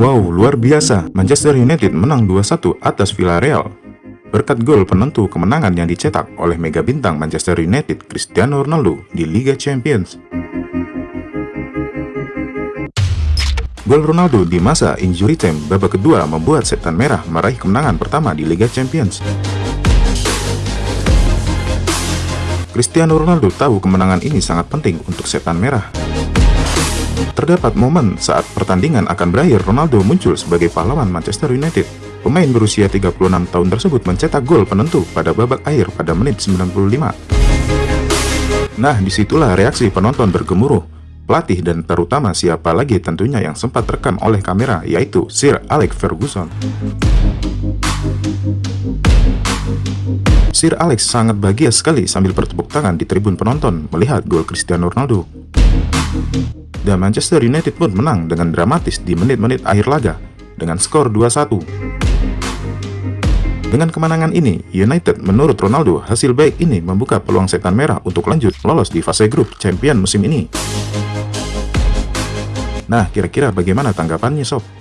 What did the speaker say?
Wow, luar biasa. Manchester United menang 2-1 atas Villarreal. Berkat gol penentu kemenangan yang dicetak oleh mega bintang Manchester United Cristiano Ronaldo di Liga Champions. Gol Ronaldo di masa injury time babak kedua membuat Setan Merah meraih kemenangan pertama di Liga Champions. Cristiano Ronaldo tahu kemenangan ini sangat penting untuk Setan Merah. Terdapat momen saat pertandingan akan berakhir Ronaldo muncul sebagai pahlawan Manchester United. Pemain berusia 36 tahun tersebut mencetak gol penentu pada babak akhir pada menit 95. Nah, di situlah reaksi penonton bergemuruh pelatih dan terutama siapa lagi tentunya yang sempat rekam oleh kamera yaitu Sir Alex Ferguson. Sir Alex sangat bahagia sekali sambil bertepuk tangan di tribun penonton melihat gol Cristiano Ronaldo. Dan Manchester United pun menang dengan dramatis di menit-menit akhir laga dengan skor 2-1. Dengan kemenangan ini, United menurut Ronaldo hasil baik ini membuka peluang setan merah untuk lanjut lolos di fase grup champion musim ini. Nah, kira-kira bagaimana tanggapannya sob?